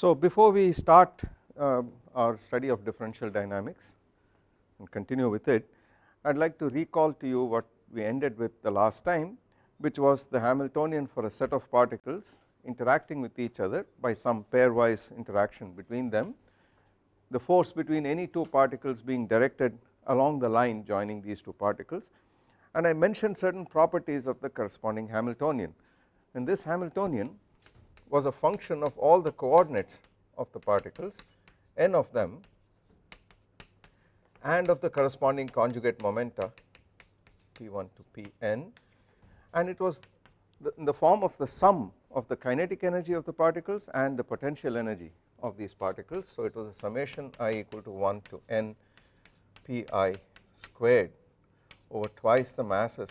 So before we start uh, our study of differential dynamics and continue with it I would like to recall to you what we ended with the last time which was the Hamiltonian for a set of particles interacting with each other by some pairwise interaction between them. The force between any two particles being directed along the line joining these two particles. And I mentioned certain properties of the corresponding Hamiltonian. And this Hamiltonian was a function of all the coordinates of the particles n of them and of the corresponding conjugate momenta P1 to Pn and it was in the form of the sum of the kinetic energy of the particles and the potential energy of these particles. So it was a summation i equal to 1 to n pi squared over twice the masses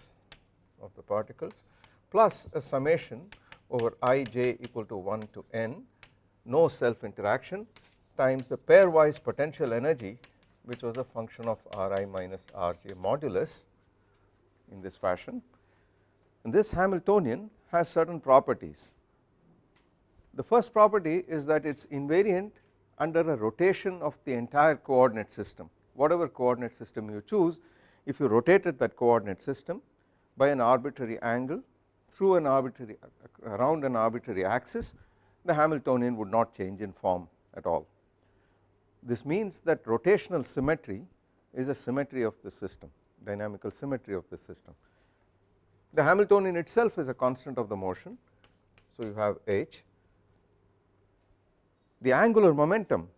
of the particles plus a summation over ij equal to 1 to n no self interaction times the pairwise potential energy which was a function of Ri minus Rj modulus in this fashion and this Hamiltonian has certain properties. The first property is that it is invariant under a rotation of the entire coordinate system whatever coordinate system you choose if you rotated that coordinate system by an arbitrary angle through an arbitrary around an arbitrary axis the Hamiltonian would not change in form at all. This means that rotational symmetry is a symmetry of the system dynamical symmetry of the system. The Hamiltonian itself is a constant of the motion so you have h the angular momentum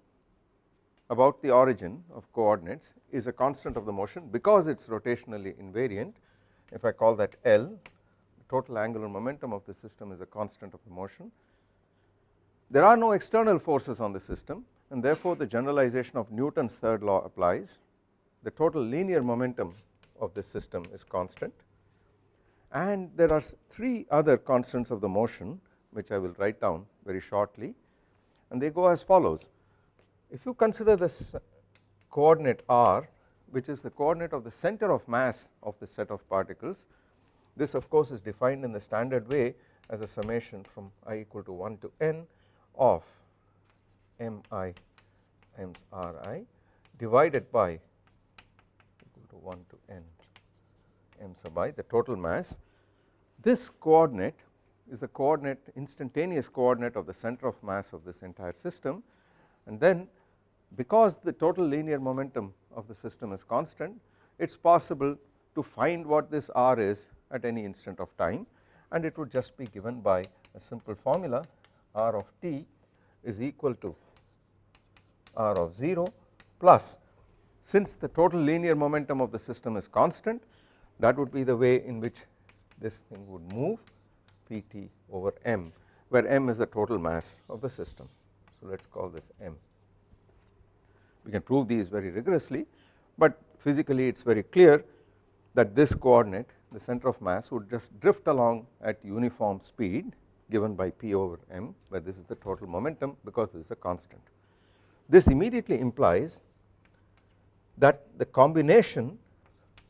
about the origin of coordinates is a constant of the motion because it is rotationally invariant if I call that L total angular momentum of the system is a constant of the motion. There are no external forces on the system and therefore the generalization of Newton's third law applies. The total linear momentum of this system is constant. And there are 3 other constants of the motion which I will write down very shortly and they go as follows. If you consider this coordinate r which is the coordinate of the center of mass of the set of particles this of course is defined in the standard way as a summation from i equal to 1 to n of mi times ri divided by equal to 1 to n m sub i the total mass. This coordinate is the coordinate instantaneous coordinate of the center of mass of this entire system. And then because the total linear momentum of the system is constant it is possible to find what this r is at any instant of time and it would just be given by a simple formula r of t is equal to r of 0 plus since the total linear momentum of the system is constant that would be the way in which this thing would move Pt over m where m is the total mass of the system. So let us call this m. We can prove these very rigorously but physically it is very clear that this coordinate the center of mass would just drift along at uniform speed given by p over m where this is the total momentum because this is a constant. This immediately implies that the combination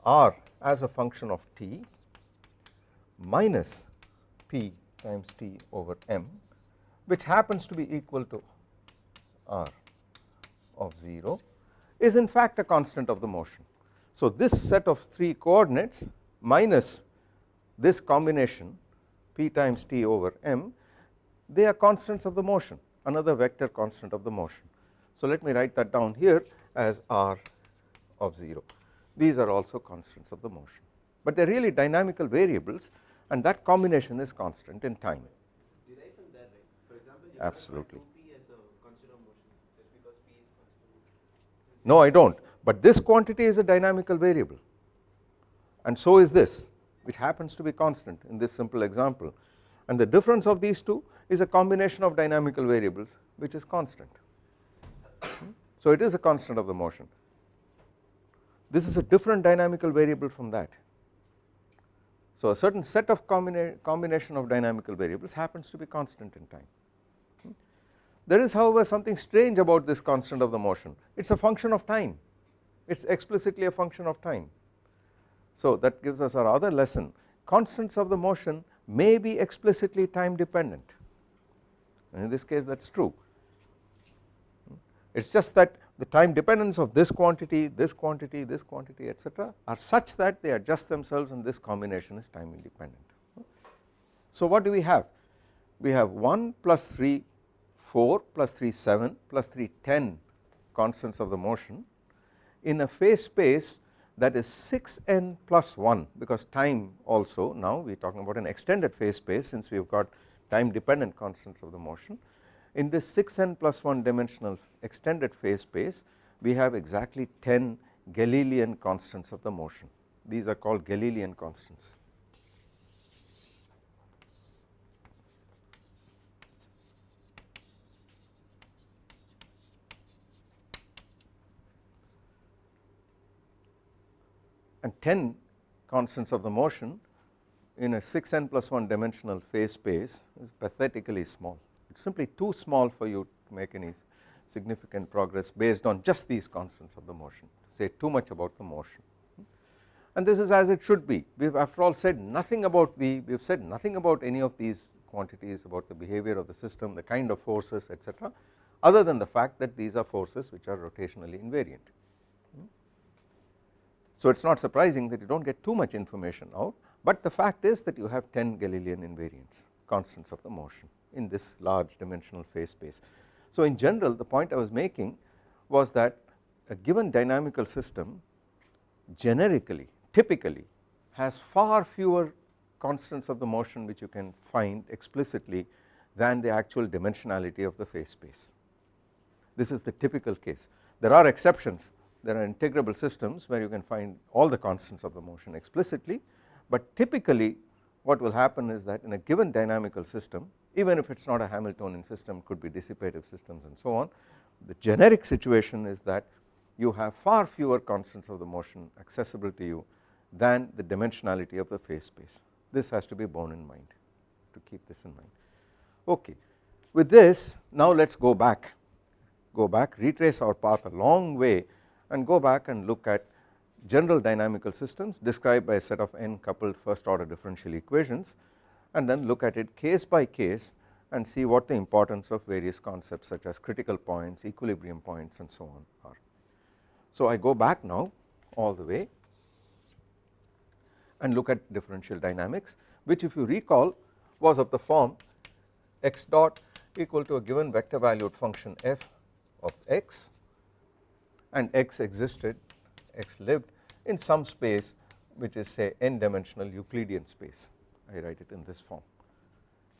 r as a function of t minus p times t over m which happens to be equal to r of 0 is in fact a constant of the motion. So this set of 3 coordinates minus this combination p times t over m they are constants of the motion another vector constant of the motion. So let me write that down here as r of 0 these are also constants of the motion but they are really dynamical variables and that combination is constant in time. Absolutely. No I do not but this quantity is a dynamical variable and so is this which happens to be constant in this simple example and the difference of these two is a combination of dynamical variables which is constant. So it is a constant of the motion. This is a different dynamical variable from that. So a certain set of combina combination of dynamical variables happens to be constant in time. There is however something strange about this constant of the motion it is a function of time it is explicitly a function of time. So that gives us our other lesson constants of the motion may be explicitly time dependent and in this case that is true it is just that the time dependence of this quantity, this quantity, this quantity etc are such that they adjust themselves and this combination is time independent. So what do we have? We have 1 plus 3 4 plus 3 7 plus 3 10 constants of the motion in a phase space that is 6n plus 1 because time also now we are talking about an extended phase space since we have got time dependent constants of the motion. In this 6n plus 1 dimensional extended phase space we have exactly 10 Galilean constants of the motion these are called Galilean constants. And 10 constants of the motion in a 6n plus 1 dimensional phase space is pathetically small. It is simply too small for you to make any significant progress based on just these constants of the motion to say too much about the motion. And this is as it should be. We have after all said nothing about V we have said nothing about any of these quantities about the behavior of the system the kind of forces etc other than the fact that these are forces which are rotationally invariant so it is not surprising that you do not get too much information out but the fact is that you have 10 Galilean invariants constants of the motion in this large dimensional phase space. So in general the point I was making was that a given dynamical system generically typically has far fewer constants of the motion which you can find explicitly than the actual dimensionality of the phase space. This is the typical case there are exceptions there are integrable systems where you can find all the constants of the motion explicitly but typically what will happen is that in a given dynamical system even if it is not a Hamiltonian system could be dissipative systems and so on the generic situation is that you have far fewer constants of the motion accessible to you than the dimensionality of the phase space. This has to be borne in mind to keep this in mind. Okay with this now let us go back go back retrace our path a long way and go back and look at general dynamical systems described by a set of n coupled first order differential equations and then look at it case by case and see what the importance of various concepts such as critical points, equilibrium points and so on are. So I go back now all the way and look at differential dynamics which if you recall was of the form x dot equal to a given vector valued function f of x and x existed x lived in some space which is say n dimensional Euclidean space. I write it in this form.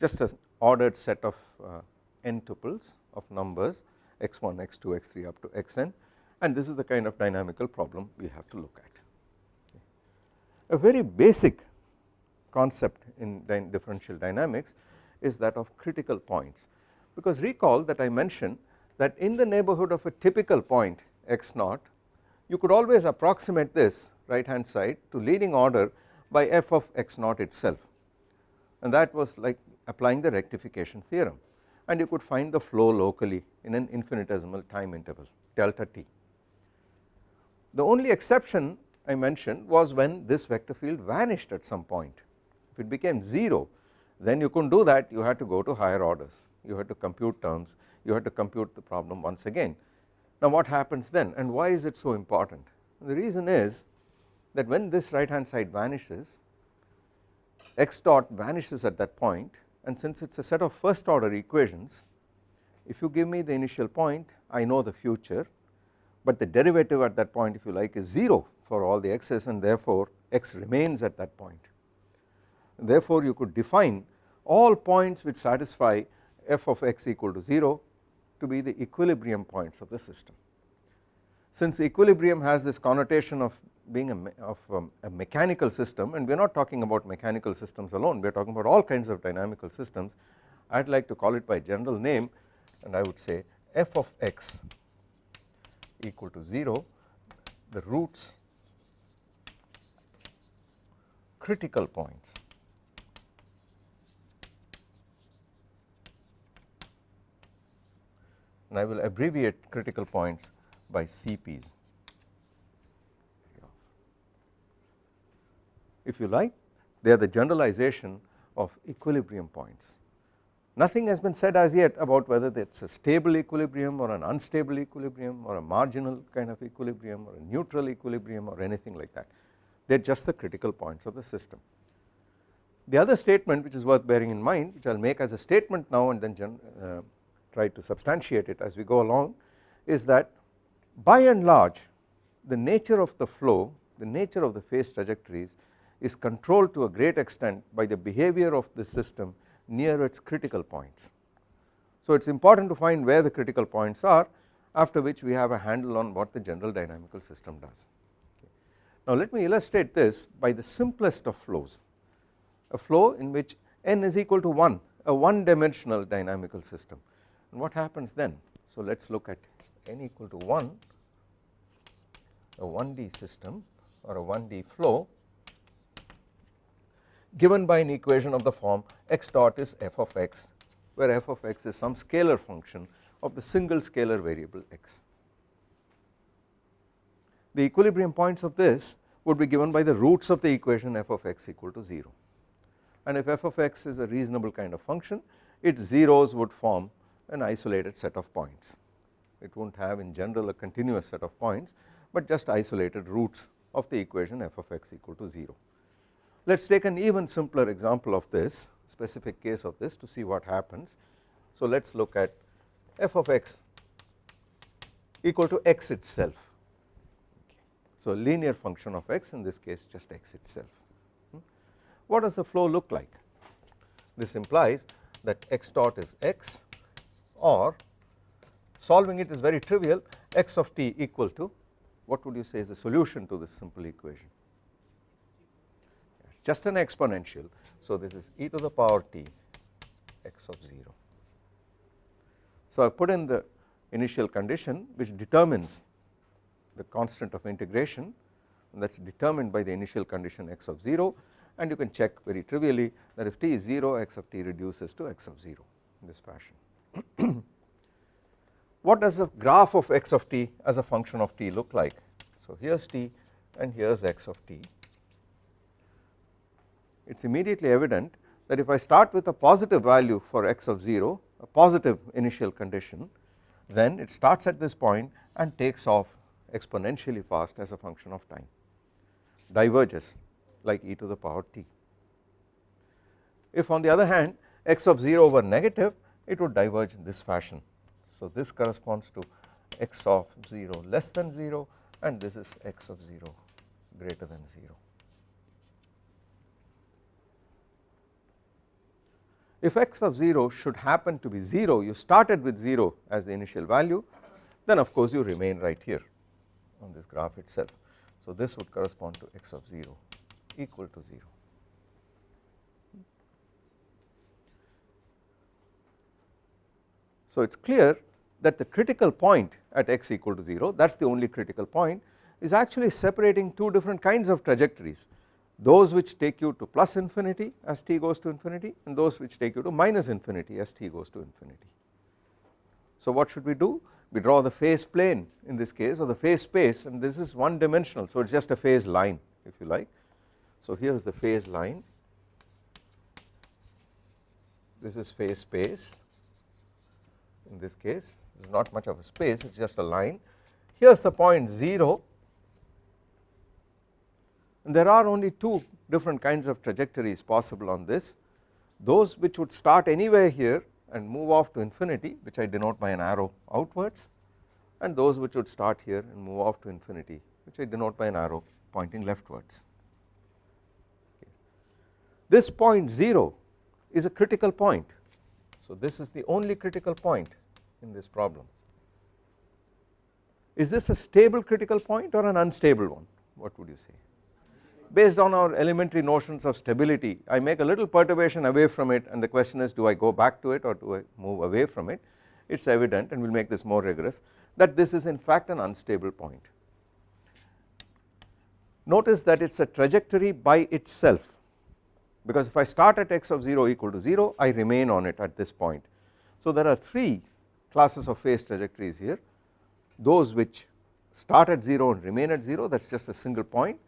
Just as ordered set of uh, n tuples of numbers x1 x2 x3 up to xn and this is the kind of dynamical problem we have to look at. A very basic concept in differential dynamics is that of critical points. Because recall that I mentioned that in the neighborhood of a typical point x naught you could always approximate this right hand side to leading order by f of x naught itself. And that was like applying the rectification theorem. And you could find the flow locally in an infinitesimal time interval delta t. The only exception I mentioned was when this vector field vanished at some point. If it became 0 then you couldn't do that. You had to go to higher orders. You had to compute terms. You had to compute the problem once again now what happens then and why is it so important? The reason is that when this right hand side vanishes x dot vanishes at that point and since it is a set of first order equations if you give me the initial point I know the future but the derivative at that point if you like is 0 for all the x's and therefore x remains at that point. Therefore you could define all points which satisfy f of x equal to 0 to be the equilibrium points of the system. Since equilibrium has this connotation of being a, of um, a mechanical system and we are not talking about mechanical systems alone we are talking about all kinds of dynamical systems I would like to call it by general name and I would say f of x equal to 0 the roots critical points and I will abbreviate critical points by CPs. If you like they are the generalization of equilibrium points Nothing has been said as yet about whether it is a stable equilibrium or an unstable equilibrium or a marginal kind of equilibrium or a neutral equilibrium or anything like that they are just the critical points of the system. The other statement which is worth bearing in mind which I will make as a statement now and then uh, try to substantiate it as we go along is that by and large the nature of the flow the nature of the phase trajectories is controlled to a great extent by the behavior of the system near its critical points. So it is important to find where the critical points are after which we have a handle on what the general dynamical system does. Now let me illustrate this by the simplest of flows a flow in which n is equal to 1 a one dimensional dynamical system and what happens then so let us look at n equal to 1 a 1D system or a 1D flow given by an equation of the form x dot is f of x where f of x is some scalar function of the single scalar variable x. The equilibrium points of this would be given by the roots of the equation f of x equal to 0 and if f of x is a reasonable kind of function its zeros would form an isolated set of points it will not have in general a continuous set of points but just isolated roots of the equation f of x equal to 0. Let us take an even simpler example of this specific case of this to see what happens. So let us look at f of x equal to x itself. So linear function of x in this case just x itself. What does the flow look like? This implies that x dot is x or solving it is very trivial x of t equal to what would you say is the solution to this simple equation? It is just an exponential. So this is e to the power t x of 0 so I put in the initial condition which determines the constant of integration that is determined by the initial condition x of 0 and you can check very trivially that if t is 0 x of t reduces to x of 0 in this fashion what does the graph of x of t as a function of t look like? So here is t and here is x of t. It is immediately evident that if I start with a positive value for x of 0 a positive initial condition then it starts at this point and takes off exponentially fast as a function of time. Diverges like e to the power t. If on the other hand x of 0 were negative it would diverge in this fashion so this corresponds to x of 0 less than 0 and this is x of 0 greater than 0. If x of 0 should happen to be 0 you started with 0 as the initial value then of course you remain right here on this graph itself. So this would correspond to x of 0 equal to 0. So it is clear that the critical point at x equal to 0 that is the only critical point is actually separating two different kinds of trajectories. Those which take you to plus infinity as t goes to infinity and those which take you to minus infinity as t goes to infinity. So what should we do? We draw the phase plane in this case or the phase space and this is one dimensional. So it is just a phase line if you like. So here is the phase line. This is phase space in this case there is not much of a space it is just a line. Here is the point 0 and there are only two different kinds of trajectories possible on this. Those which would start anywhere here and move off to infinity which I denote by an arrow outwards and those which would start here and move off to infinity which I denote by an arrow pointing leftwards. This point 0 is a critical point. So this is the only critical point in this problem. Is this a stable critical point or an unstable one what would you say based on our elementary notions of stability I make a little perturbation away from it and the question is do I go back to it or do I move away from it it is evident and we will make this more rigorous that this is in fact an unstable point. Notice that it is a trajectory by itself because if I start at x of 0 equal to 0 I remain on it at this point. So there are 3 classes of phase trajectories here those which start at 0 and remain at 0 that is just a single point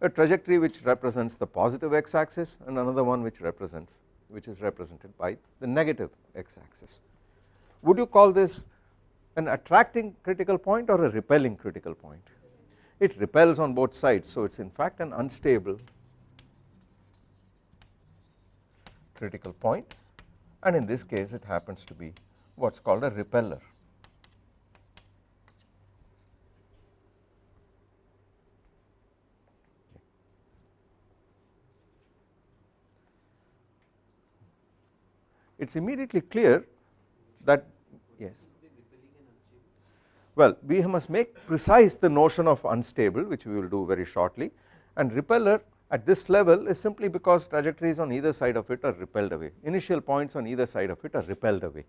a trajectory which represents the positive x axis and another one which represents which is represented by the negative x axis. Would you call this an attracting critical point or a repelling critical point? It repels on both sides so it is in fact an unstable critical point and in this case it happens to be what is called a repeller. It is immediately clear that yes well we must make precise the notion of unstable which we will do very shortly and repeller at this level is simply because trajectories on either side of it are repelled away initial points on either side of it are repelled away.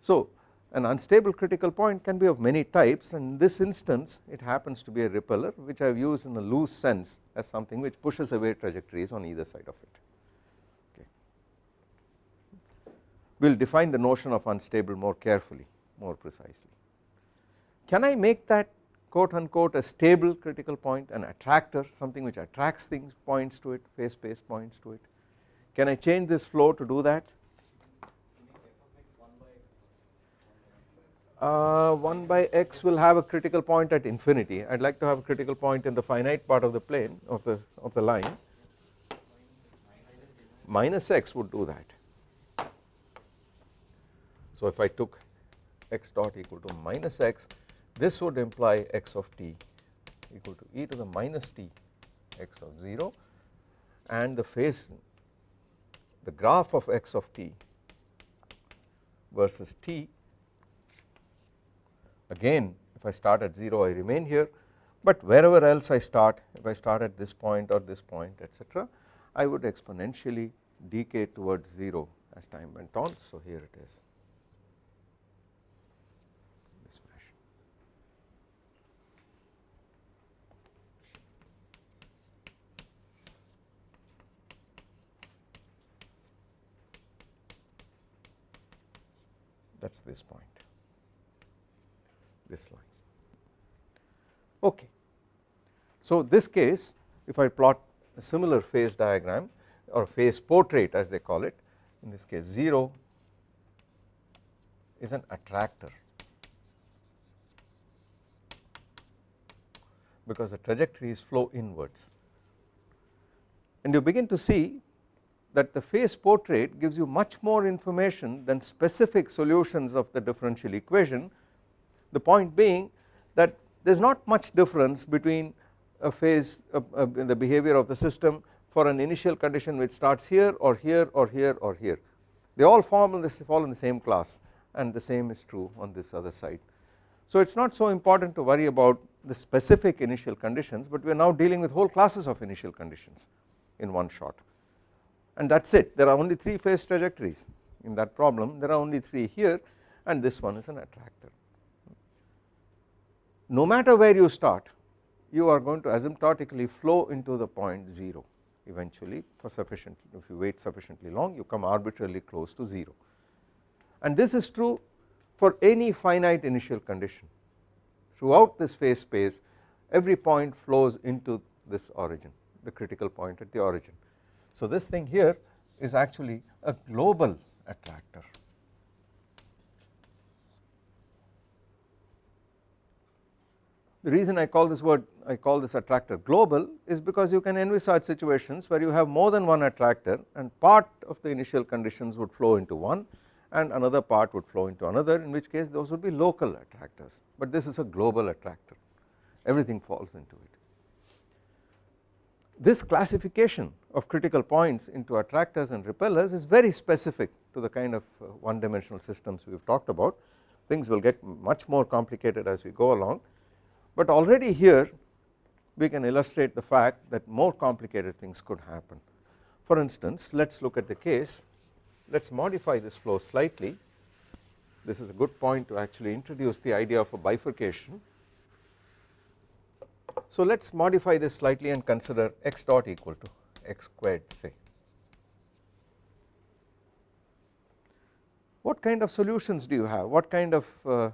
So an unstable critical point can be of many types and in this instance it happens to be a repeller which I have used in a loose sense as something which pushes away trajectories on either side of it. Okay. We will define the notion of unstable more carefully more precisely. Can I make that quote unquote a stable critical point an attractor something which attracts things points to it phase space points to it can I change this flow to do that uh, 1 by x will have a critical point at infinity. I would like to have a critical point in the finite part of the plane of the of the line. Minus x would do that. So if I took x dot equal to minus x this would imply x of t equal to e to the minus t x of 0 and the phase the graph of x of t versus t again if I start at 0 I remain here. But wherever else I start if I start at this point or this point etc I would exponentially decay towards 0 as time went on. So here it is. This fashion. that is this point this line. Okay. So this case if I plot a similar phase diagram or phase portrait as they call it in this case 0 is an attractor. Because the trajectories flow inwards. And you begin to see that the phase portrait gives you much more information than specific solutions of the differential equation the point being that there is not much difference between a phase uh, uh, in the behavior of the system for an initial condition which starts here or here or here or here. They all form in this fall in the same class and the same is true on this other side. So it is not so important to worry about the specific initial conditions but we are now dealing with whole classes of initial conditions in one shot. And that is it. There are only 3 phase trajectories. In that problem there are only 3 here and this one is an attractor no matter where you start you are going to asymptotically flow into the point 0 eventually for sufficient if you wait sufficiently long you come arbitrarily close to 0 and this is true for any finite initial condition. Throughout this phase space every point flows into this origin the critical point at the origin. So this thing here is actually a global attractor The reason I call this word I call this attractor global is because you can envisage situations where you have more than one attractor and part of the initial conditions would flow into one and another part would flow into another in which case those would be local attractors. But this is a global attractor. Everything falls into it. This classification of critical points into attractors and repellers is very specific to the kind of uh, one dimensional systems we have talked about. Things will get much more complicated as we go along but already here we can illustrate the fact that more complicated things could happen. For instance let us look at the case let us modify this flow slightly this is a good point to actually introduce the idea of a bifurcation. So let us modify this slightly and consider x dot equal to x squared say. What kind of solutions do you have what kind of uh,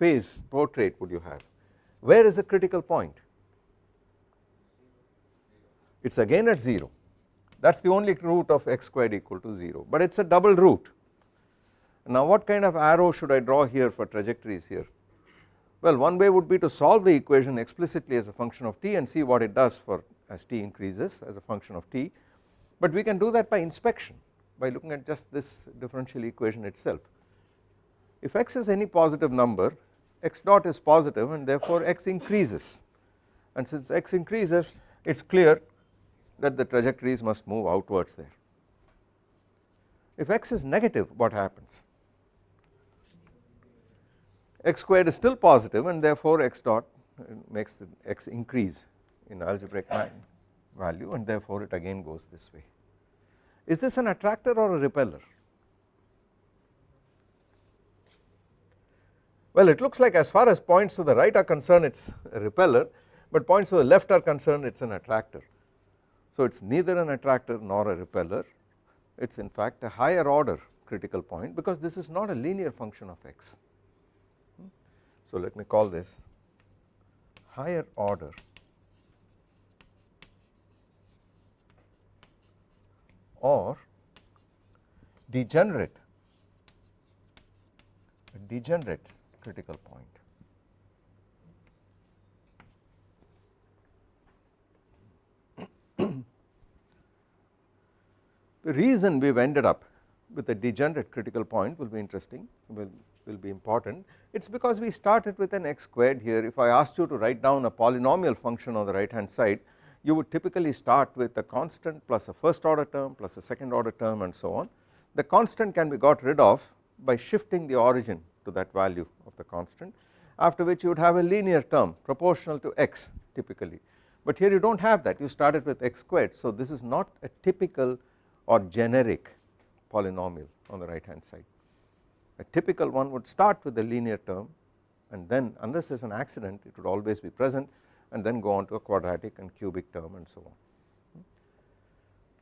phase portrait would you have where is the critical point? It is again at 0 that is the only root of x squared equal to 0 but it is a double root. Now what kind of arrow should I draw here for trajectories here? Well one way would be to solve the equation explicitly as a function of t and see what it does for as t increases as a function of t but we can do that by inspection by looking at just this differential equation itself. If x is any positive number x dot is positive and therefore x increases and since x increases it is clear that the trajectories must move outwards there. If x is negative what happens? x squared is still positive and therefore x dot makes the x increase in algebraic value and therefore it again goes this way. Is this an attractor or a repeller? Well it looks like as far as points to the right are concerned it is a repeller but points to the left are concerned it is an attractor. So it is neither an attractor nor a repeller. It is in fact a higher order critical point because this is not a linear function of x. Hmm? So let me call this higher order. Or degenerate. Degenerate critical point. the reason we have ended up with a degenerate critical point will be interesting will, will be important it is because we started with an x squared here if I asked you to write down a polynomial function on the right hand side you would typically start with a constant plus a first order term plus a second order term and so on. The constant can be got rid of by shifting the origin to that value of the constant after which you would have a linear term proportional to x typically but here you do not have that you started with x squared so this is not a typical or generic polynomial on the right hand side. A typical one would start with a linear term and then unless there is an accident it would always be present and then go on to a quadratic and cubic term and so on.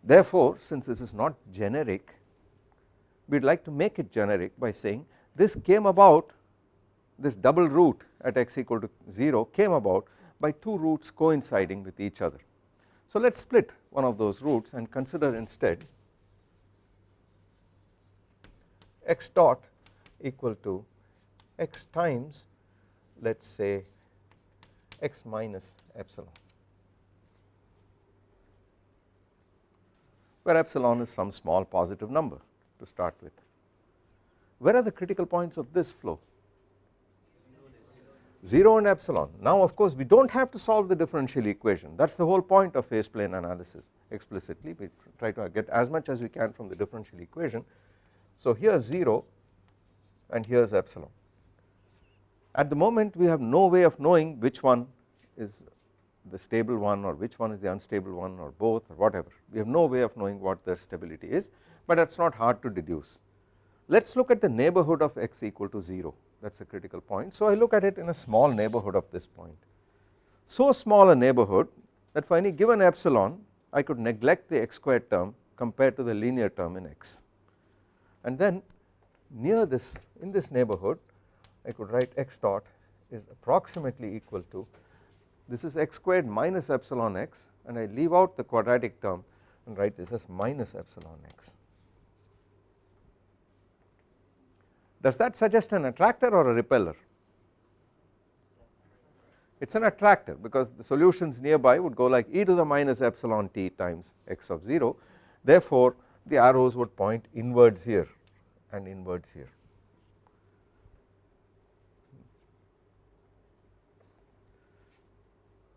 Therefore since this is not generic we would like to make it generic by saying this came about this double root at x equal to 0 came about by two roots coinciding with each other. So let us split one of those roots and consider instead x dot equal to x times let us say x minus epsilon where epsilon is some small positive number to start with. Where are the critical points of this flow? 0 and epsilon. Now of course we do not have to solve the differential equation that is the whole point of phase plane analysis explicitly we try to get as much as we can from the differential equation. So here is 0 and here is epsilon. At the moment we have no way of knowing which one is the stable one or which one is the unstable one or both or whatever we have no way of knowing what their stability is but is not hard to deduce. Let us look at the neighbourhood of x equal to 0 that is a critical point. So I look at it in a small neighbourhood of this point. So small a neighbourhood that for any given epsilon I could neglect the x squared term compared to the linear term in x and then near this in this neighbourhood I could write x dot is approximately equal to this is x squared minus epsilon x and I leave out the quadratic term and write this as minus epsilon x. Does that suggest an attractor or a repeller? It is an attractor because the solutions nearby would go like e to the minus epsilon t times x of 0 therefore the arrows would point inwards here and inwards here.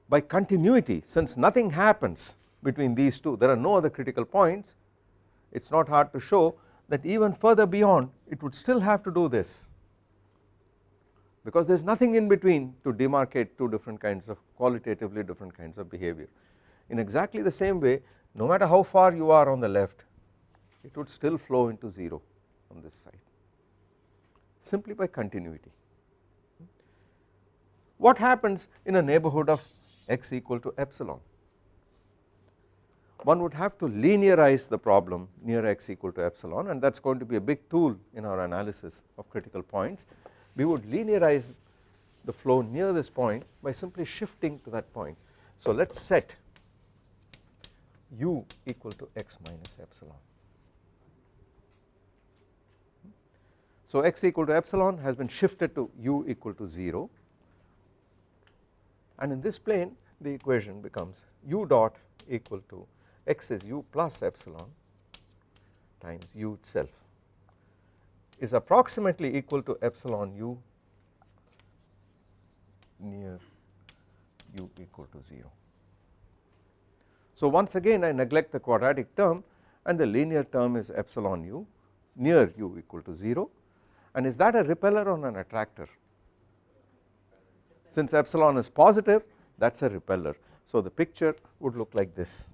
By continuity since nothing happens between these two there are no other critical points it is not hard to show that even further beyond it would still have to do this because there is nothing in between to demarcate two different kinds of qualitatively different kinds of behavior. In exactly the same way no matter how far you are on the left it would still flow into 0 on this side simply by continuity. What happens in a neighbourhood of x equal to epsilon? One would have to linearize the problem near x equal to epsilon and that is going to be a big tool in our analysis of critical points. We would linearize the flow near this point by simply shifting to that point. So let us set u equal to x minus epsilon. So x equal to epsilon has been shifted to u equal to 0 and in this plane the equation becomes u dot equal to x is u plus epsilon times u itself is approximately equal to epsilon u near u equal to 0. So once again I neglect the quadratic term and the linear term is epsilon u near u equal to 0 and is that a repeller or an attractor? Since epsilon is positive that is a repeller. So the picture would look like this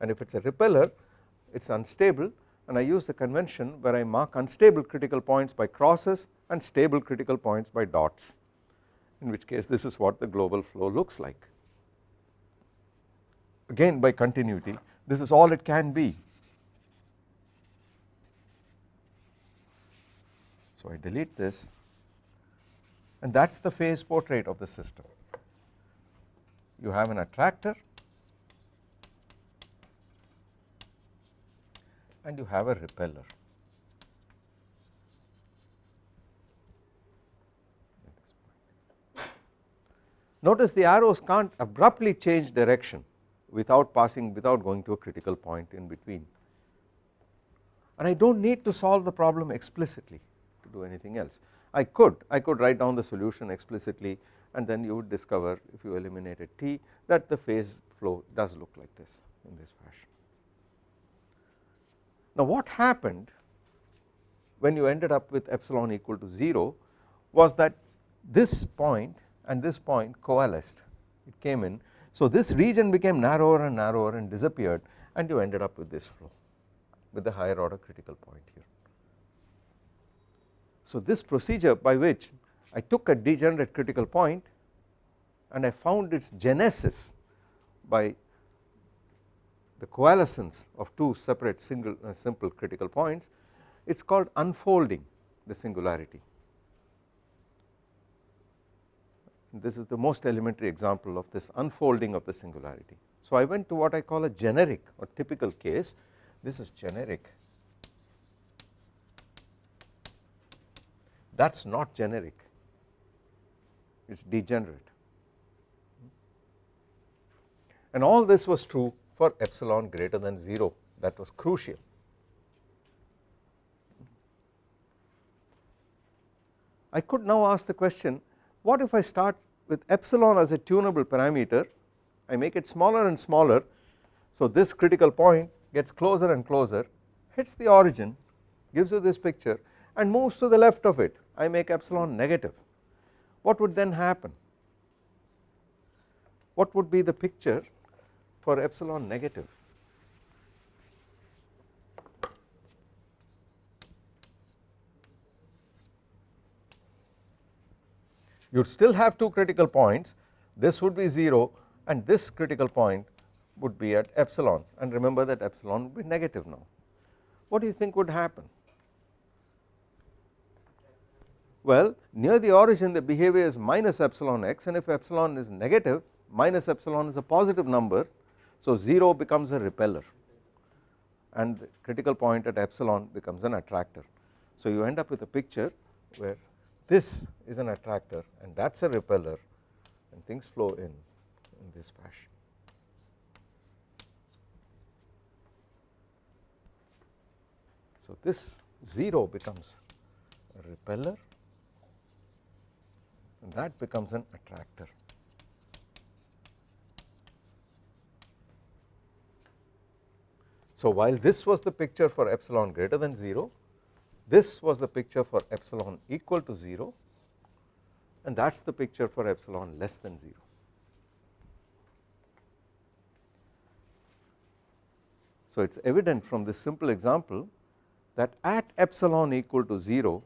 and if it is a repeller it is unstable and I use the convention where I mark unstable critical points by crosses and stable critical points by dots in which case this is what the global flow looks like. Again by continuity this is all it can be. So I delete this and that is the phase portrait of the system. You have an attractor and you have a repeller. Notice the arrows can't abruptly change direction without passing without going to a critical point in between and I do not need to solve the problem explicitly to do anything else. I could I could write down the solution explicitly and then you would discover if you eliminated t that the phase flow does look like this in this fashion. Now what happened when you ended up with epsilon equal to 0 was that this point and this point coalesced it came in so this region became narrower and narrower and disappeared and you ended up with this flow with the higher order critical point here. So this procedure by which I took a degenerate critical point and I found its genesis by the coalescence of two separate single uh, simple critical points it is called unfolding the singularity. This is the most elementary example of this unfolding of the singularity. So I went to what I call a generic or typical case. This is generic. That is not generic. It is degenerate. And all this was true for epsilon greater than 0 that was crucial. I could now ask the question what if I start with epsilon as a tunable parameter? I make it smaller and smaller. So this critical point gets closer and closer hits the origin gives you this picture and moves to the left of it. I make epsilon negative. What would then happen? What would be the picture for epsilon negative you would still have two critical points this would be 0 and this critical point would be at epsilon and remember that epsilon would be negative now. What do you think would happen? Well near the origin the behavior is minus epsilon x and if epsilon is negative minus epsilon is a positive number so 0 becomes a repeller and the critical point at epsilon becomes an attractor. So you end up with a picture where this is an attractor and that is a repeller and things flow in in this fashion. So this 0 becomes a repeller and that becomes an attractor. So while this was the picture for epsilon greater than 0 this was the picture for epsilon equal to 0 and that is the picture for epsilon less than 0. So it is evident from this simple example that at epsilon equal to 0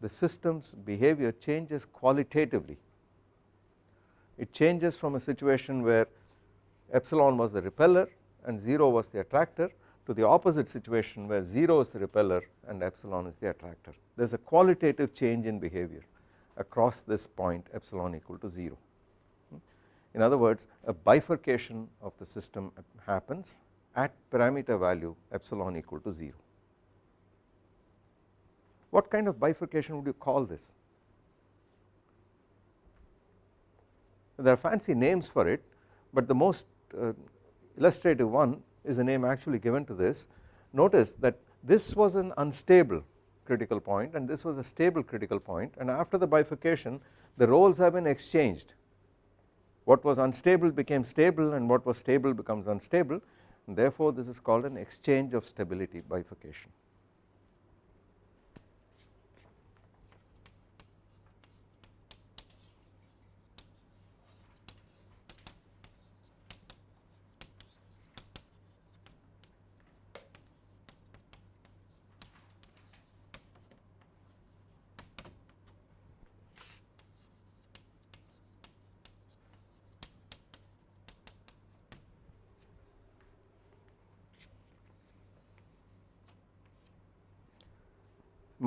the system's behavior changes qualitatively. It changes from a situation where epsilon was the repeller and 0 was the attractor to the opposite situation where 0 is the repeller and epsilon is the attractor. There is a qualitative change in behavior across this point epsilon equal to 0. in other words a bifurcation of the system happens at parameter value epsilon equal to 0. What kind of bifurcation would you call this? There are fancy names for it but the most uh, illustrative one is the name actually given to this. Notice that this was an unstable critical point and this was a stable critical point and after the bifurcation the roles have been exchanged what was unstable became stable and what was stable becomes unstable and therefore this is called an exchange of stability bifurcation.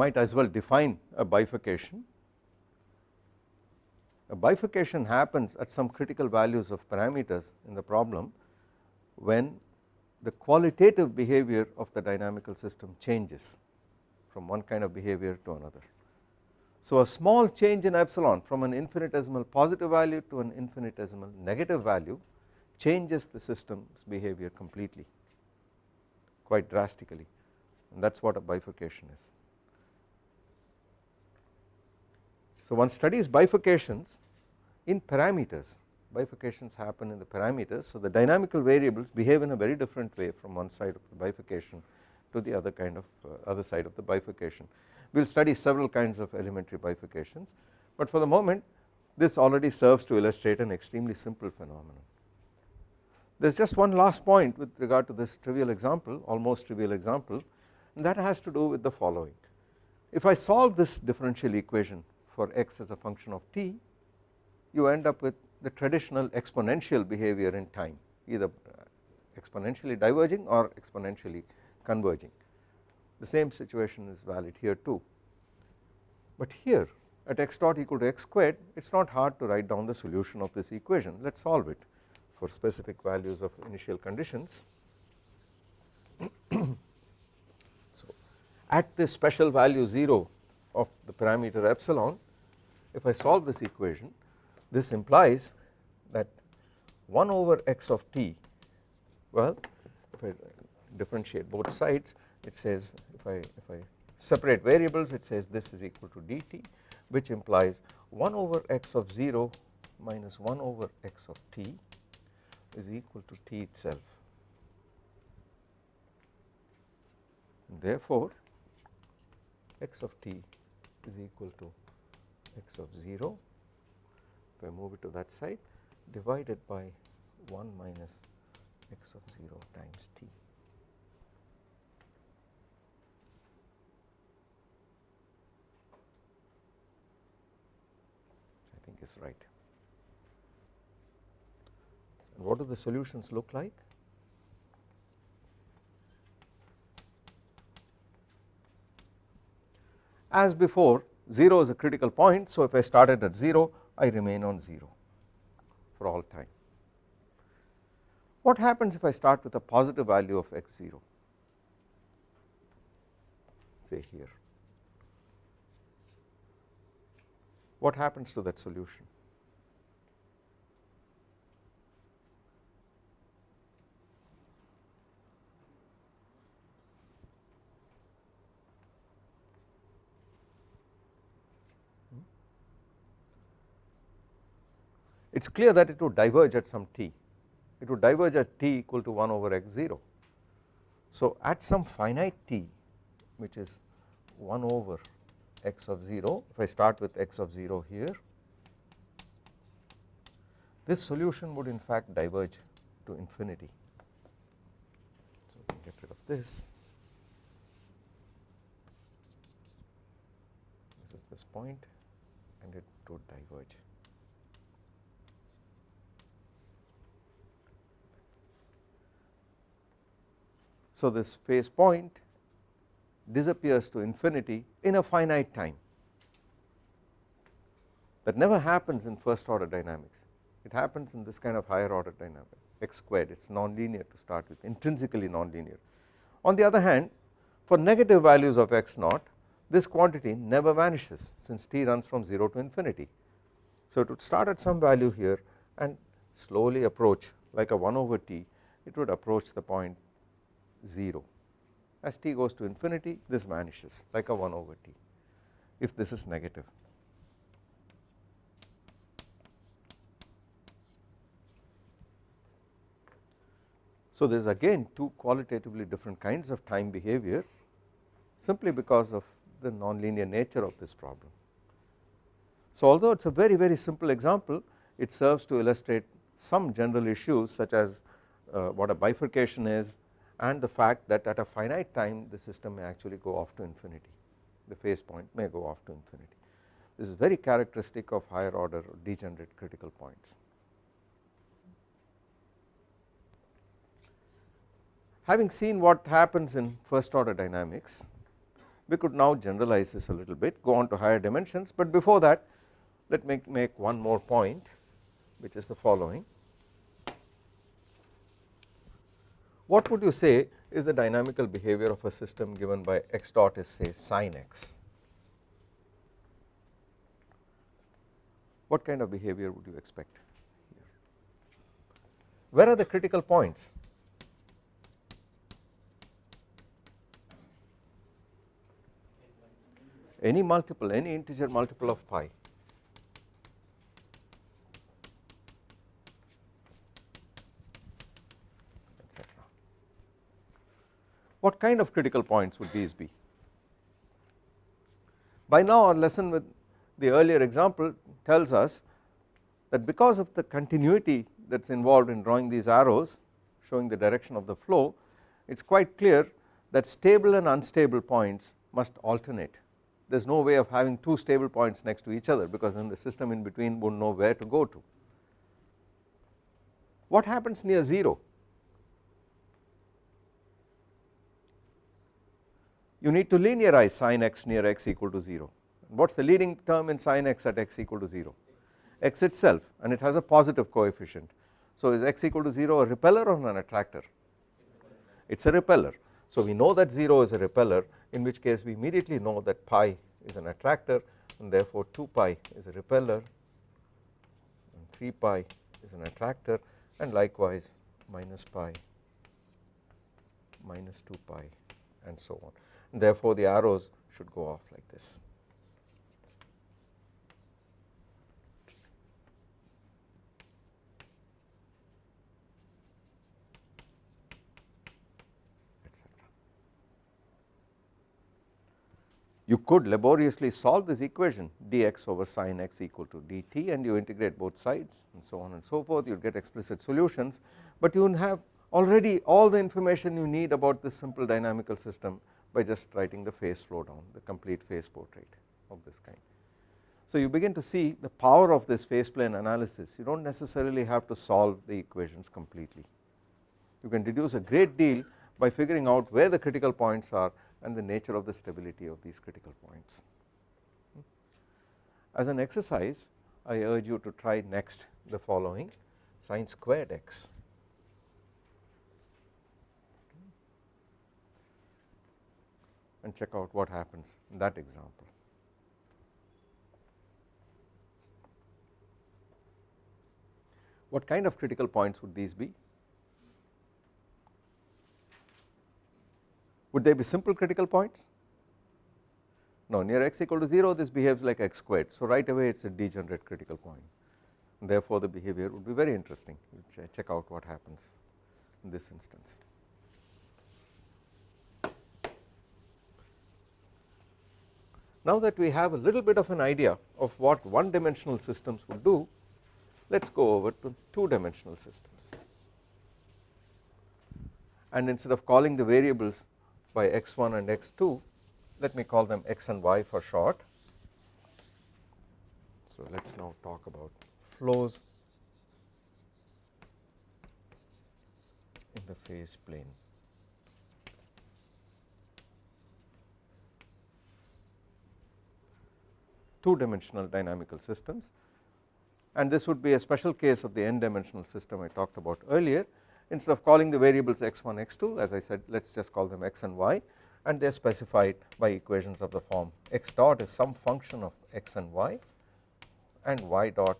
Might as well define a bifurcation. A bifurcation happens at some critical values of parameters in the problem when the qualitative behavior of the dynamical system changes from one kind of behavior to another. So a small change in epsilon from an infinitesimal positive value to an infinitesimal negative value changes the system's behavior completely quite drastically and that is what a bifurcation is. So one studies bifurcations in parameters bifurcations happen in the parameters so the dynamical variables behave in a very different way from one side of the bifurcation to the other kind of uh, other side of the bifurcation. We will study several kinds of elementary bifurcations but for the moment this already serves to illustrate an extremely simple phenomenon. There is just one last point with regard to this trivial example almost trivial example and that has to do with the following. If I solve this differential equation for x as a function of t you end up with the traditional exponential behavior in time either uh, exponentially diverging or exponentially converging. The same situation is valid here too. But here at x dot equal to x squared it is not hard to write down the solution of this equation. Let us solve it for specific values of initial conditions. So at this special value 0 of the parameter epsilon if I solve this equation this implies that 1 over x of t well if I differentiate both sides it says if I if I separate variables it says this is equal to dt which implies 1 over x of 0 minus 1 over x of t is equal to t itself. Therefore, x of t is equal to x of 0 if I move it to that side divided by 1 minus x of 0 times t. I think is right. And what do the solutions look like? As before 0 is a critical point. So if I started at 0 I remain on 0 for all time. What happens if I start with a positive value of x0 say here. What happens to that solution it is clear that it would diverge at some t. It would diverge at t equal to 1 over x 0 so at some finite t which is 1 over x of 0 if I start with x of 0 here this solution would in fact diverge to infinity. So we can get rid of this. This is this point and it would diverge So this phase point disappears to infinity in a finite time that never happens in first order dynamics it happens in this kind of higher order dynamic x squared it is non-linear to start with intrinsically non-linear. On the other hand for negative values of x naught this quantity never vanishes since t runs from 0 to infinity. So it would start at some value here and slowly approach like a 1 over t it would approach the point 0 as t goes to infinity this vanishes like a 1 over t if this is negative. So there is again two qualitatively different kinds of time behavior simply because of the nonlinear nature of this problem. So although it is a very very simple example it serves to illustrate some general issues such as uh, what a bifurcation is and the fact that at a finite time the system may actually go off to infinity the phase point may go off to infinity. This is very characteristic of higher order degenerate critical points. Having seen what happens in first order dynamics we could now generalize this a little bit go on to higher dimensions but before that let me make one more point which is the following what would you say is the dynamical behavior of a system given by x dot is say sine x? What kind of behavior would you expect here? Where are the critical points? Any multiple any integer multiple of pi etc. What kind of critical points would these be? By now our lesson with the earlier example tells us that because of the continuity that is involved in drawing these arrows showing the direction of the flow it is quite clear that stable and unstable points must alternate there is no way of having two stable points next to each other because then the system in between would not know where to go to. What happens near 0? You need to linearize sin x near x equal to 0 what is the leading term in sin x at x equal to 0 x itself and it has a positive coefficient. So is x equal to 0 a repeller or an attractor? It is a repeller. So we know that 0 is a repeller in which case we immediately know that pi is an attractor and therefore 2 pi is a repeller and 3 pi is an attractor and likewise minus pi minus 2 pi and so on therefore the arrows should go off like this. You could laboriously solve this equation dx over sin x equal to dt and you integrate both sides and so on and so forth. You get explicit solutions. But you have already all the information you need about this simple dynamical system by just writing the phase flow down the complete phase portrait of this kind. So you begin to see the power of this phase plane analysis you do not necessarily have to solve the equations completely you can deduce a great deal by figuring out where the critical points are and the nature of the stability of these critical points. As an exercise I urge you to try next the following sine squared x and check out what happens in that example. What kind of critical points would these be? Would they be simple critical points? No near x equal to 0 this behaves like x squared so right away it is a degenerate critical point therefore the behavior would be very interesting check out what happens in this instance. Now that we have a little bit of an idea of what one dimensional systems would do let us go over to two dimensional systems and instead of calling the variables by x1 and x2 let me call them x and y for short. So let us now talk about flows in the phase plane. Two dimensional dynamical systems and this would be a special case of the n dimensional system I talked about earlier instead of calling the variables x1 x2 as I said let us just call them x and y and they are specified by equations of the form x dot is some function of x and y and y dot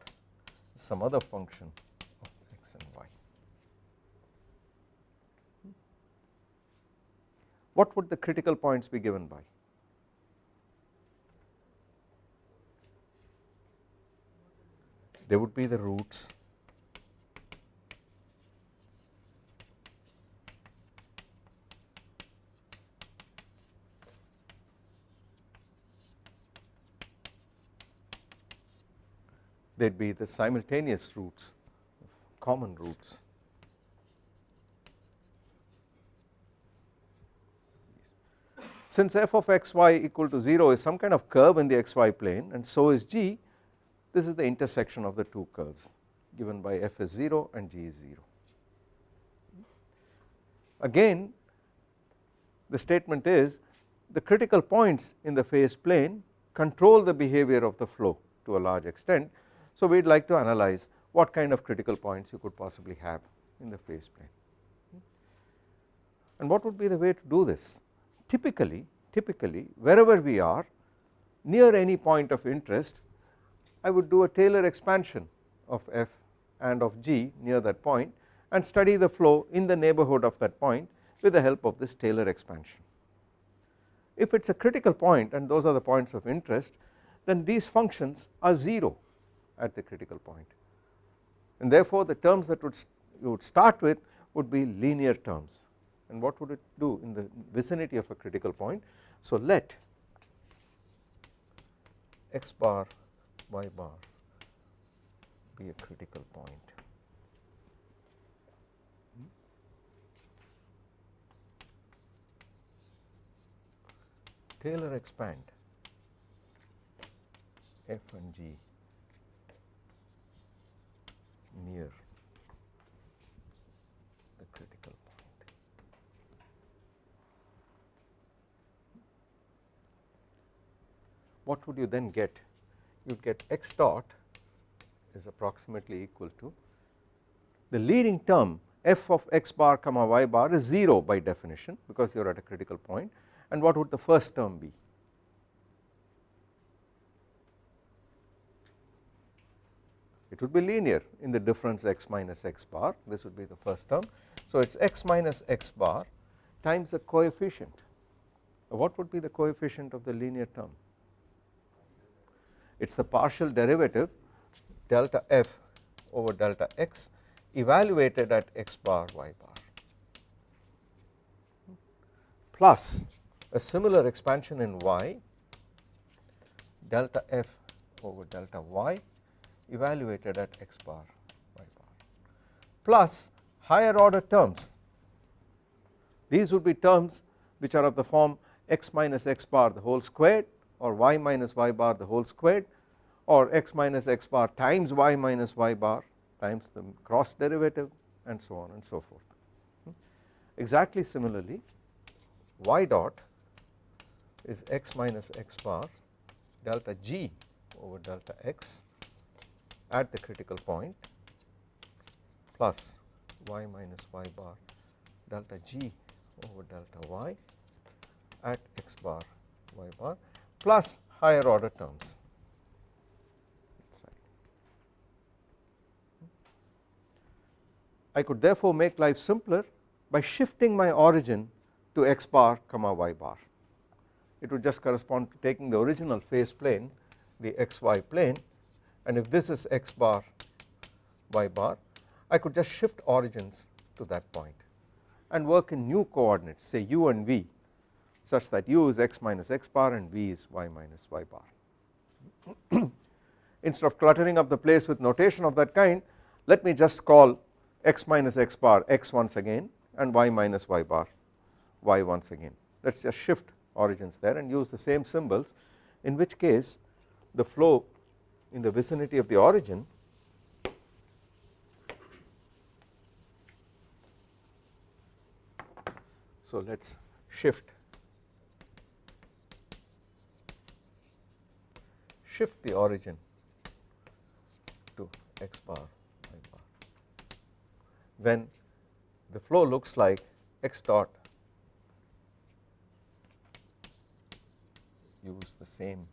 is some other function of x and y. What would the critical points be given by? They would be the roots. They would be the simultaneous roots common roots. Since f of x y equal to 0 is some kind of curve in the xy plane and so is g this is the intersection of the two curves given by f is 0 and g is 0 again the statement is the critical points in the phase plane control the behavior of the flow to a large extent so we would like to analyze what kind of critical points you could possibly have in the phase plane. And what would be the way to do this? Typically, typically wherever we are near any point of interest I would do a Taylor expansion of f and of g near that point and study the flow in the neighborhood of that point with the help of this Taylor expansion. If it is a critical point and those are the points of interest then these functions are 0 at the critical point and therefore the terms that would you would start with would be linear terms and what would it do in the vicinity of a critical point. So let x bar y bar be a critical point. Taylor expand f and g near the critical point. What would you then get? You get x dot is approximately equal to the leading term f of x bar comma y bar is 0 by definition because you are at a critical point and what would the first term be? it would be linear in the difference x minus x bar this would be the first term. So it is x minus x bar times the coefficient what would be the coefficient of the linear term it is the partial derivative delta f over delta x evaluated at x bar y bar. Plus a similar expansion in y delta f over delta y evaluated at x bar y bar. Plus higher order terms. These would be terms which are of the form x minus x bar the whole squared or y minus y bar the whole squared or x minus x bar times y minus y bar times the cross derivative and so on and so forth. Hmm? Exactly similarly y dot is x minus x bar delta g over delta x at the critical point plus y minus y bar delta g over delta y at x bar y bar plus higher order terms. I could therefore make life simpler by shifting my origin to x bar comma y bar. It would just correspond to taking the original phase plane the xy plane and if this is x bar y bar I could just shift origins to that point and work in new coordinates say u and v such that u is x minus x bar and v is y minus y bar. Instead of cluttering up the place with notation of that kind let me just call x minus x bar x once again and y minus y bar y once again let us just shift origins there and use the same symbols in which case the flow in the vicinity of the origin so let us shift shift the origin to x bar y bar. When the flow looks like x dot use the same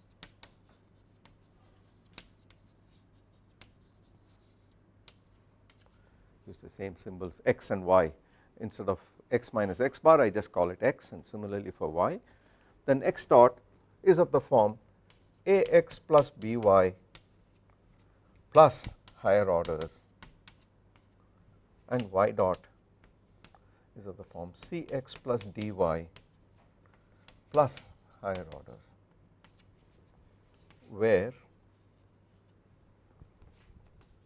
use the same symbols x and y. Instead of x minus x bar I just call it x and similarly for y. Then x dot is of the form ax plus by plus higher orders and y dot is of the form cx plus dy plus higher orders where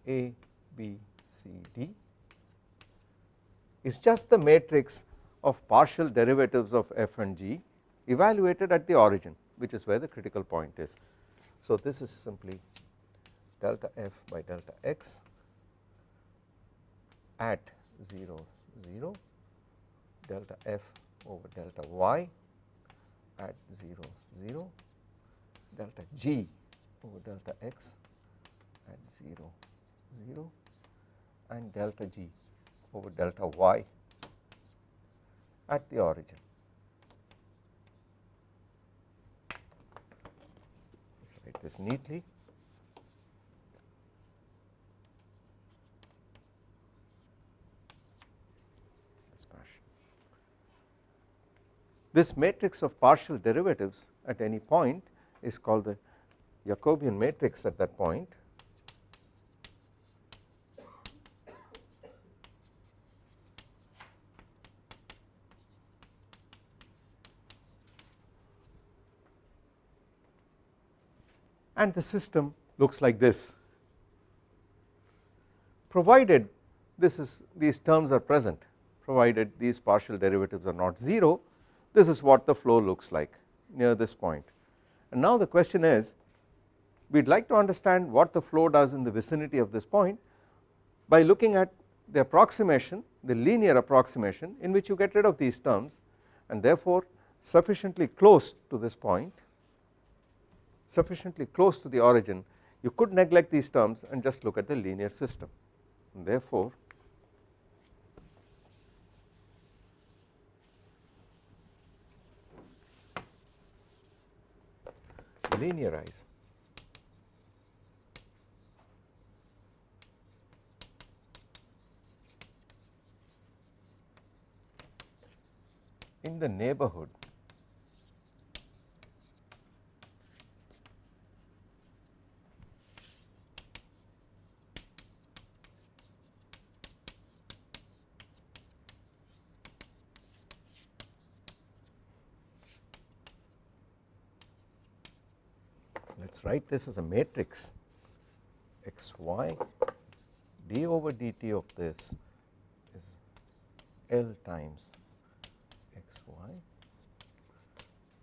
a b c d is just the matrix of partial derivatives of f and g evaluated at the origin which is where the critical point is. So this is simply delta f by delta x at 0 0 delta f over delta y at 0 0 delta g over delta x at 0 0 and delta g over delta y at the origin. Write this neatly. This. This matrix of partial derivatives at any point is called the Jacobian matrix at that point and the system looks like this. Provided this is these terms are present provided these partial derivatives are not 0 this is what the flow looks like near this point. And now the question is we would like to understand what the flow does in the vicinity of this point by looking at the approximation the linear approximation in which you get rid of these terms and therefore sufficiently close to this point sufficiently close to the origin you could neglect these terms and just look at the linear system. And therefore linearize. In the neighborhood write this as a matrix. Xy d over dt of this is L times xy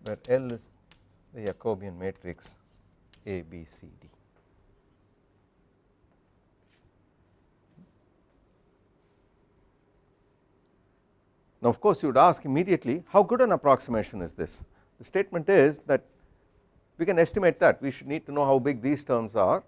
where L is the Jacobian matrix A B C D. Now of course you would ask immediately how good an approximation is this? The statement is that we can estimate that. We should need to know how big these terms are.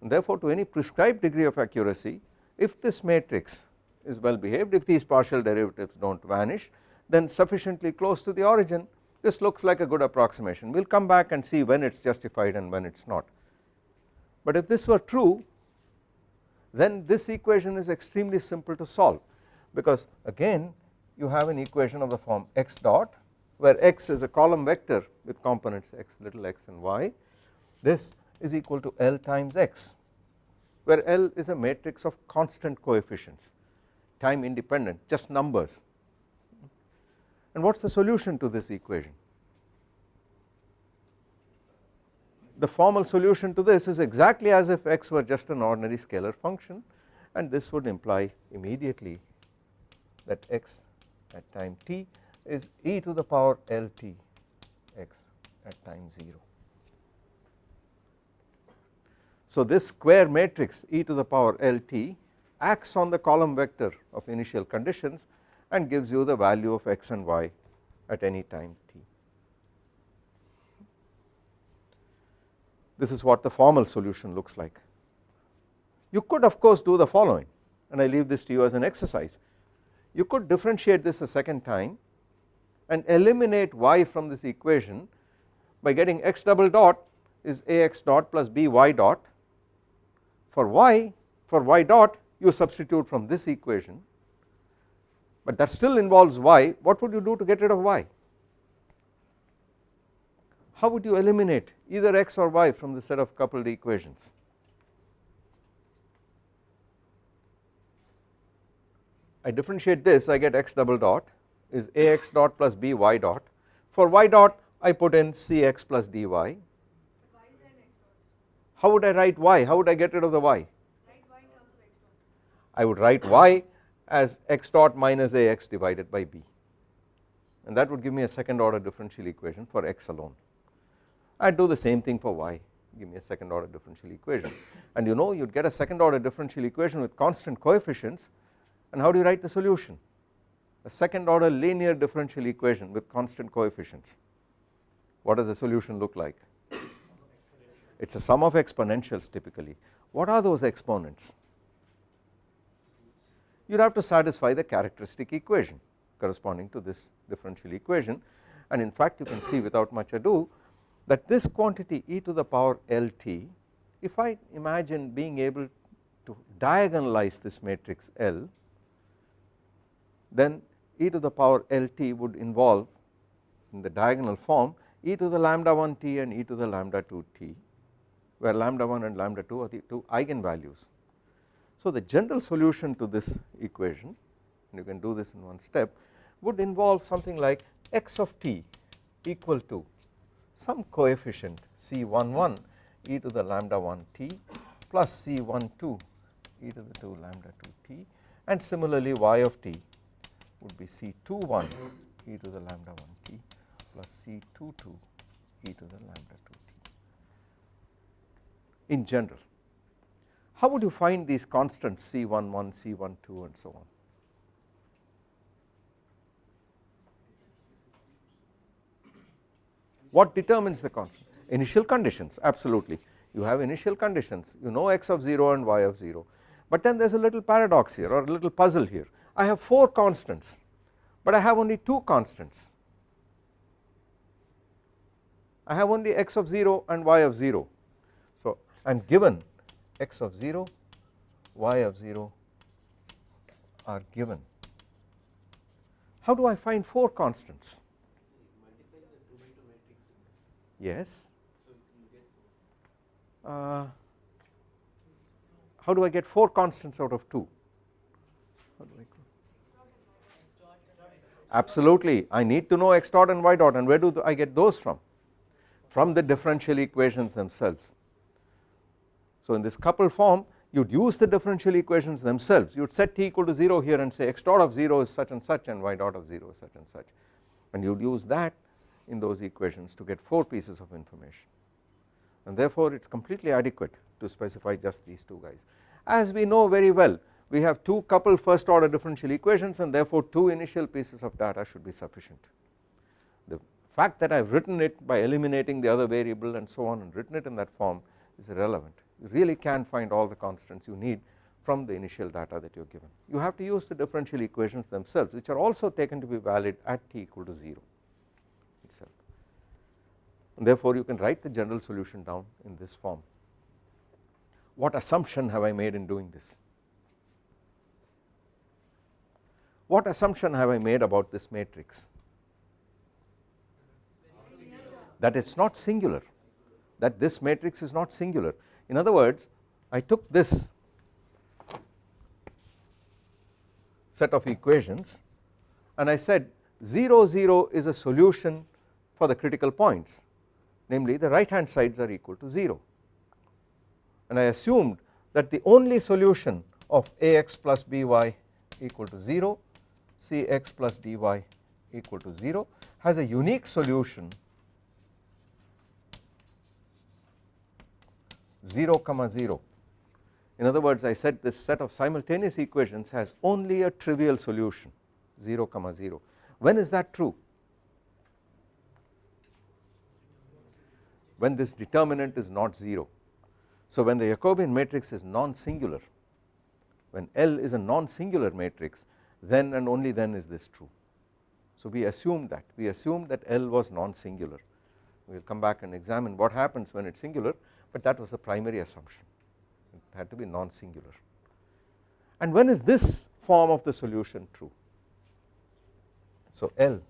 And therefore to any prescribed degree of accuracy if this matrix is well behaved if these partial derivatives do not vanish then sufficiently close to the origin this looks like a good approximation. We will come back and see when it is justified and when it is not. But if this were true then this equation is extremely simple to solve. Because again you have an equation of the form x dot where x is a column vector with components x little x and y this is equal to L times x where L is a matrix of constant coefficients time independent just numbers. And what is the solution to this equation? The formal solution to this is exactly as if x were just an ordinary scalar function and this would imply immediately that x at time t is e to the power Lt x at time 0. So this square matrix e to the power Lt acts on the column vector of initial conditions and gives you the value of x and y at any time t. This is what the formal solution looks like. You could of course do the following and I leave this to you as an exercise. You could differentiate this a second time and eliminate y from this equation by getting x double dot is ax dot plus by dot. For y for y dot you substitute from this equation. But that still involves y. What would you do to get rid of y? How would you eliminate either x or y from the set of coupled equations? I differentiate this I get x double dot is ax dot plus by dot. For y dot I put in cx plus dy. How would I write y? How would I get rid of the y? I would write y as x dot minus ax divided by b. And that would give me a second order differential equation for x alone. I would do the same thing for y. Give me a second order differential equation. And you know you would get a second order differential equation with constant coefficients. And how do you write the solution a second order linear differential equation with constant coefficients. What does the solution look like? It is a sum of exponentials typically. What are those exponents? You would have to satisfy the characteristic equation corresponding to this differential equation. And in fact you can see without much ado that this quantity e to the power lt if I imagine being able to diagonalize this matrix L then e to the power lt would involve in the diagonal form e to the lambda 1 t and e to the lambda 2 t where lambda 1 and lambda 2 are the two eigenvalues. So the general solution to this equation and you can do this in one step would involve something like x of t equal to some coefficient c11 e to the lambda 1 t plus c12 e to the 2 lambda 2 t and similarly y of t would be c21 e to the lambda 1 t plus c22 e to the lambda 2 t. In general how would you find these constants C11, C12 and so on? What determines the constant? Initial conditions absolutely. You have initial conditions. You know x of 0 and y of 0 but then there is a little paradox here or a little puzzle here I have 4 constants but I have only 2 constants. I have only x of 0 and y of 0 so I am given x of 0 y of 0 are given. How do I find 4 constants? Yes. Uh, how do I get 4 constants out of 2 absolutely. I need to know x dot and y dot and where do I get those from? From the differential equations themselves. So in this coupled form you would use the differential equations themselves. You would set t equal to 0 here and say x dot of 0 is such and such and y dot of 0 is such and such. And you would use that in those equations to get 4 pieces of information. And therefore it is completely adequate to specify just these two guys. As we know very well we have two coupled first order differential equations and therefore two initial pieces of data should be sufficient. The fact that I have written it by eliminating the other variable and so on and written it in that form is irrelevant you really can find all the constants you need from the initial data that you are given. You have to use the differential equations themselves which are also taken to be valid at t equal to 0 itself and therefore you can write the general solution down in this form. What assumption have I made in doing this? What assumption have I made about this matrix? That it is not singular. That this matrix is not singular. In other words I took this set of equations and I said 0 0 is a solution for the critical points. Namely the right hand sides are equal to 0 and I assumed that the only solution of ax plus by equal to 0 cx plus dy equal to 0 has a unique solution. 0 comma 0 in other words I said this set of simultaneous equations has only a trivial solution 0 comma 0 when is that true? When this determinant is not 0 So when the Jacobian matrix is non-singular, when L is a non-singular matrix then and only then is this true. So we assume that, we assume that L was non-singular, we will come back and examine what happens when it is singular but that was the primary assumption, it had to be non-singular. And when is this form of the solution true? So L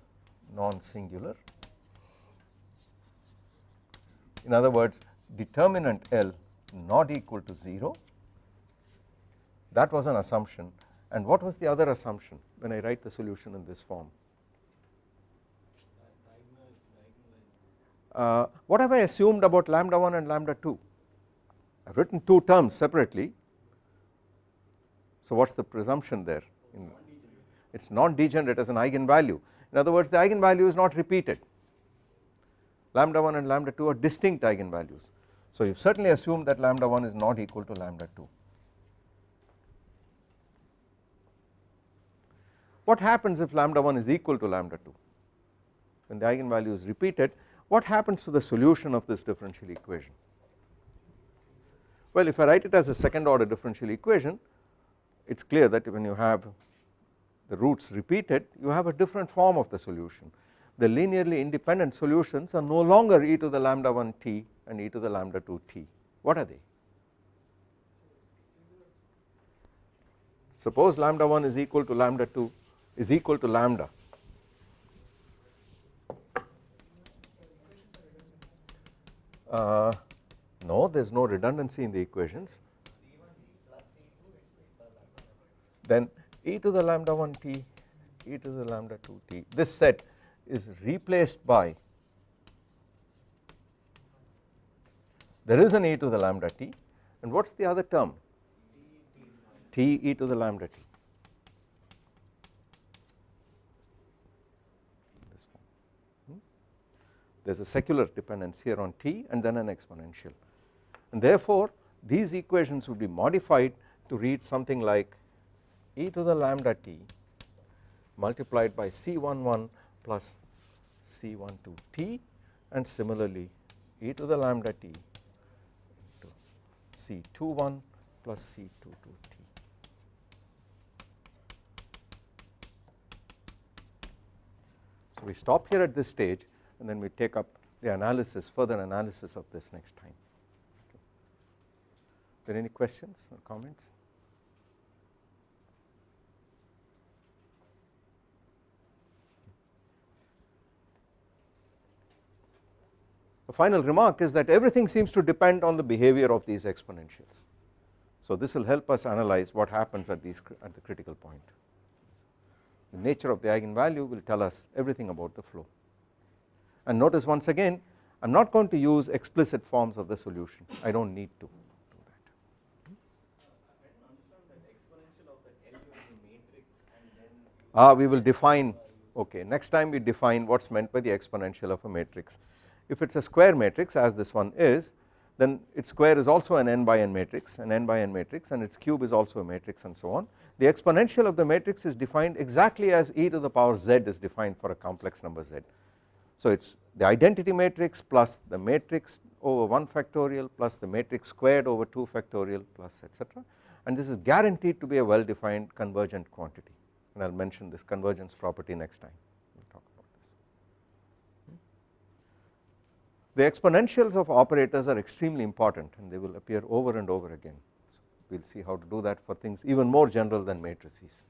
non-singular in other words determinant L not equal to 0 that was an assumption and what was the other assumption when I write the solution in this form? Uh, what have I assumed about lambda 1 and lambda 2 I have written two terms separately. So what is the presumption there? It is non degenerate as an eigenvalue. In other words the eigenvalue is not repeated. Lambda 1 and lambda 2 are distinct eigenvalues. So you certainly assume that lambda 1 is not equal to lambda 2 what happens if lambda 1 is equal to lambda 2 when the eigenvalue is repeated what happens to the solution of this differential equation? Well if I write it as a second order differential equation it is clear that when you have the roots repeated you have a different form of the solution. The linearly independent solutions are no longer e to the lambda 1 t and e to the lambda 2 t. What are they? Suppose lambda 1 is equal to lambda 2 is equal to lambda. Uh, no there is no redundancy in the equations. Then e to the lambda 1 t e to the lambda 2 t this set is replaced by there is an e to the lambda t and what is the other term? T e to the lambda t there is a secular dependence here on t and then an exponential and therefore these equations would be modified to read something like e to the lambda t multiplied by C11 plus C12 t and similarly e to the lambda t into C21 plus C22 t. So we stop here at this stage and then we take up the analysis further analysis of this next time. Okay. Are there any questions or comments? The final remark is that everything seems to depend on the behavior of these exponentials. So this will help us analyze what happens at these at the critical point. The nature of the eigenvalue will tell us everything about the flow. And notice once again I am not going to use explicit forms of the solution I do not need to do that. Ah we will define okay next time we define what is meant by the exponential of a matrix if it is a square matrix as this one is then its square is also an n by n matrix an n by n matrix and its cube is also a matrix and so on. The exponential of the matrix is defined exactly as e to the power z is defined for a complex number z. So it is the identity matrix plus the matrix over 1 factorial plus the matrix squared over 2 factorial plus etc and this is guaranteed to be a well defined convergent quantity and I will mention this convergence property next time. we will talk about this. The exponentials of operators are extremely important and they will appear over and over again. So we will see how to do that for things even more general than matrices.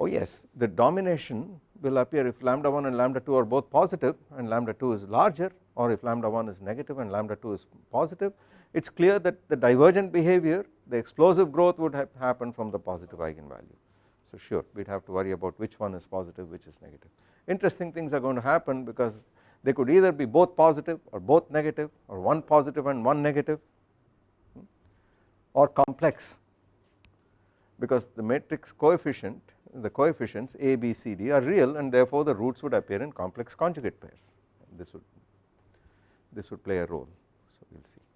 Oh yes, the domination will appear if lambda 1 and lambda 2 are both positive and lambda 2 is larger or if lambda 1 is negative and lambda 2 is positive it is clear that the divergent behavior the explosive growth would have happened from the positive eigenvalue. So sure we would have to worry about which one is positive which is negative. Interesting things are going to happen because they could either be both positive or both negative or one positive and one negative hmm, or complex because the matrix coefficient the coefficients a b c d are real and therefore the roots would appear in complex conjugate pairs this would this would play a role so we will see.